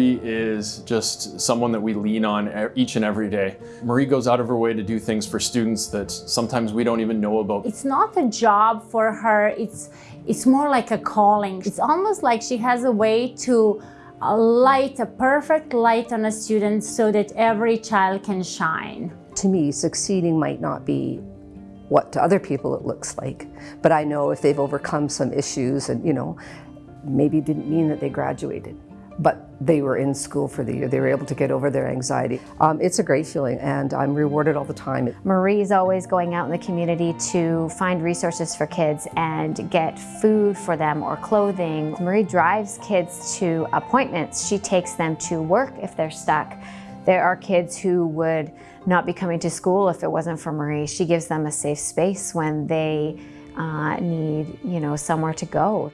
is just someone that we lean on each and every day. Marie goes out of her way to do things for students that sometimes we don't even know about. It's not a job for her, it's, it's more like a calling. It's almost like she has a way to uh, light a perfect light on a student so that every child can shine. To me, succeeding might not be what to other people it looks like, but I know if they've overcome some issues and, you know, maybe didn't mean that they graduated, but they were in school for the year. They were able to get over their anxiety. Um, it's a great feeling and I'm rewarded all the time. Marie's always going out in the community to find resources for kids and get food for them or clothing. Marie drives kids to appointments. She takes them to work if they're stuck. There are kids who would not be coming to school if it wasn't for Marie. She gives them a safe space when they uh, need, you know, somewhere to go.